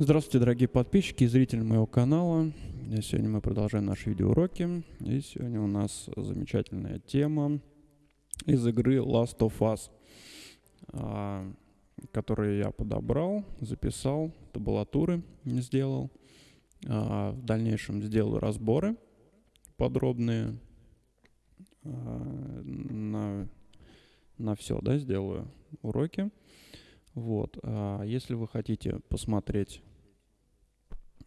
Здравствуйте, дорогие подписчики и зрители моего канала. Сегодня мы продолжаем наши видеоуроки. И сегодня у нас замечательная тема из игры Last of Us, а, которую я подобрал, записал, табулатуры сделал. А, в дальнейшем сделаю разборы подробные а, на, на все, да, сделаю уроки. Вот. Если вы хотите посмотреть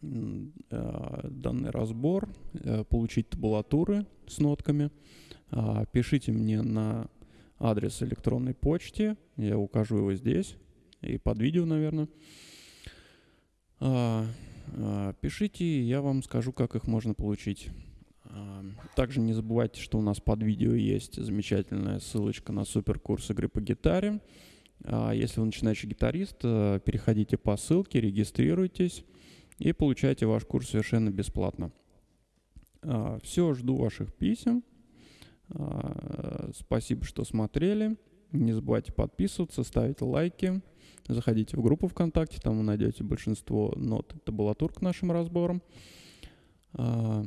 данный разбор, э, получить табулатуры с нотками, а, пишите мне на адрес электронной почты, я укажу его здесь и под видео, наверное. А, а, пишите, я вам скажу, как их можно получить. Также не забывайте, что у нас под видео есть замечательная ссылочка на суперкурс игры по гитаре. Если вы начинающий гитарист, э, переходите по ссылке, регистрируйтесь и получаете ваш курс совершенно бесплатно. А, Все, жду ваших писем. А, спасибо, что смотрели. Не забывайте подписываться, ставить лайки. Заходите в группу ВКонтакте, там вы найдете большинство нот и табулатур к нашим разборам. А,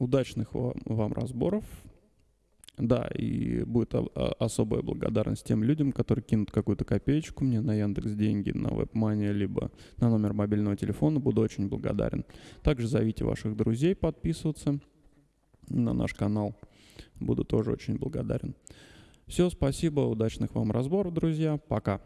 удачных вам разборов. Да, и будет особая благодарность тем людям, которые кинут какую-то копеечку мне на Яндекс деньги, на WebMoney, либо на номер мобильного телефона. Буду очень благодарен. Также зовите ваших друзей подписываться на наш канал. Буду тоже очень благодарен. Все, спасибо, удачных вам разборов, друзья. Пока.